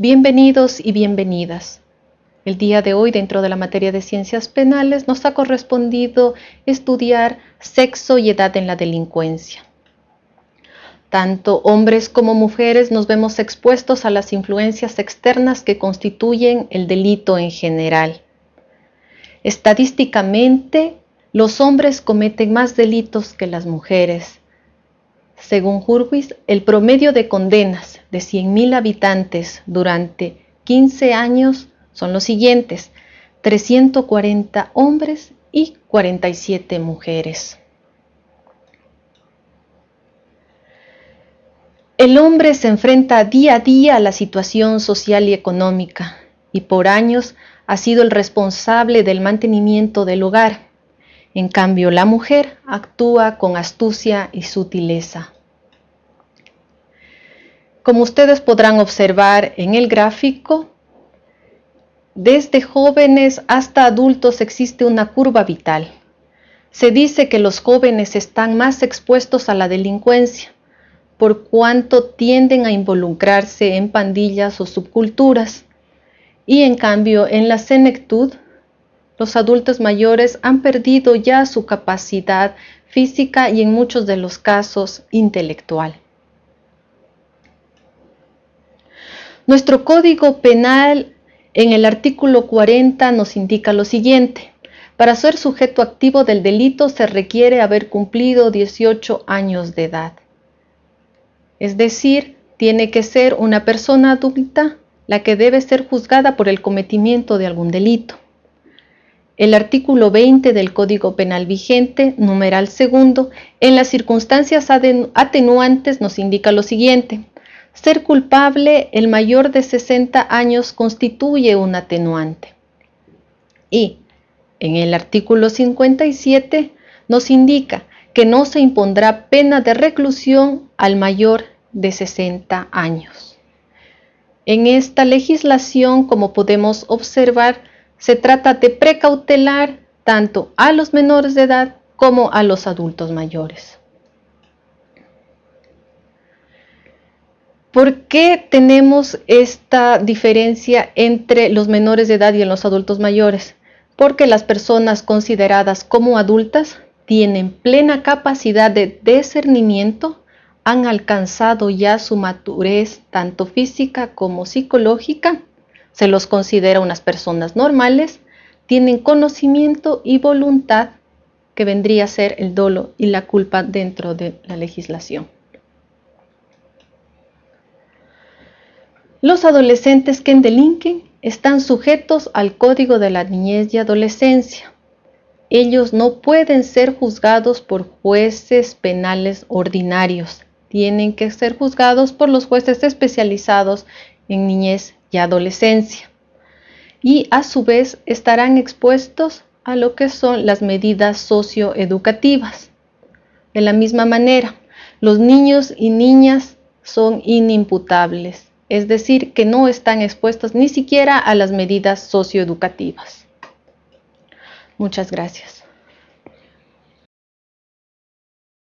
Bienvenidos y bienvenidas. El día de hoy, dentro de la materia de ciencias penales, nos ha correspondido estudiar sexo y edad en la delincuencia. Tanto hombres como mujeres nos vemos expuestos a las influencias externas que constituyen el delito en general. Estadísticamente, los hombres cometen más delitos que las mujeres. Según Hurwitz, el promedio de condenas de 100.000 habitantes durante 15 años son los siguientes, 340 hombres y 47 mujeres. El hombre se enfrenta día a día a la situación social y económica y por años ha sido el responsable del mantenimiento del hogar. En cambio, la mujer actúa con astucia y sutileza. Como ustedes podrán observar en el gráfico, desde jóvenes hasta adultos existe una curva vital. Se dice que los jóvenes están más expuestos a la delincuencia, por cuanto tienden a involucrarse en pandillas o subculturas. Y en cambio, en la senectud, los adultos mayores han perdido ya su capacidad física y en muchos de los casos intelectual. Nuestro código penal en el artículo 40 nos indica lo siguiente. Para ser sujeto activo del delito se requiere haber cumplido 18 años de edad. Es decir, tiene que ser una persona adulta la que debe ser juzgada por el cometimiento de algún delito. El artículo 20 del Código Penal vigente, numeral segundo, en las circunstancias atenuantes nos indica lo siguiente. Ser culpable el mayor de 60 años constituye un atenuante. Y en el artículo 57 nos indica que no se impondrá pena de reclusión al mayor de 60 años. En esta legislación, como podemos observar, se trata de precautelar tanto a los menores de edad como a los adultos mayores. ¿Por qué tenemos esta diferencia entre los menores de edad y los adultos mayores? Porque las personas consideradas como adultas tienen plena capacidad de discernimiento, han alcanzado ya su madurez tanto física como psicológica, se los considera unas personas normales, tienen conocimiento y voluntad que vendría a ser el dolo y la culpa dentro de la legislación. Los adolescentes que delinquen están sujetos al Código de la Niñez y Adolescencia. Ellos no pueden ser juzgados por jueces penales ordinarios. Tienen que ser juzgados por los jueces especializados en niñez y adolescencia. Y a su vez estarán expuestos a lo que son las medidas socioeducativas. De la misma manera, los niños y niñas son inimputables es decir, que no están expuestos ni siquiera a las medidas socioeducativas. Muchas gracias.